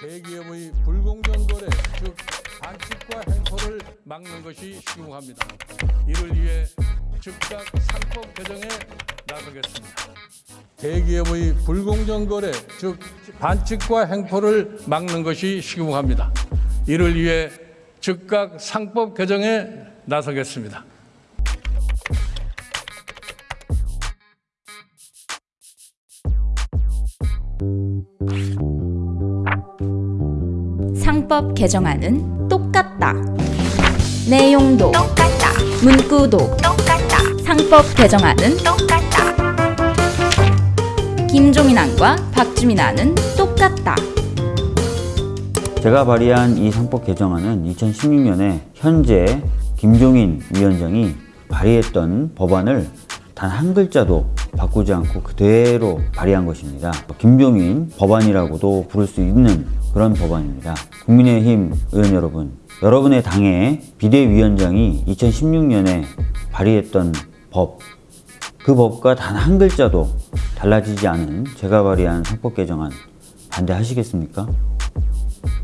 대기업의 불공정 거래, 즉 반칙과 횡포를 막는 것이 시급합니다. 이를 위해 즉각 상법 개정에 나서겠습니다. 대기업의 불공정 거래, 즉 반칙과 횡포를 막는 것이 시급합니다. 이를 위해 즉각 상법 개정에 나서겠습니다. 상법 개정안은 똑같다. 내용도 똑같다. 문구도 똑같다. 상법 개정안은 똑같다. 김종인 안과 박주민 안은 똑같다. 제가 발의한 이 상법 개정안은 2016년에 현재 김종인 위원장이 발의했던 법안을 단 한 글자도 바꾸지 않고 그대로 발의한 것입니다. 김종인 법안이라고도 부를 수 있는 그런 법안입니다. 국민의힘 의원 여러분, 여러분의 당의 비대위원장이 2016년에 발의했던 법, 그 법과 단 한 글자도 달라지지 않은 제가 발의한 상법 개정안 반대하시겠습니까?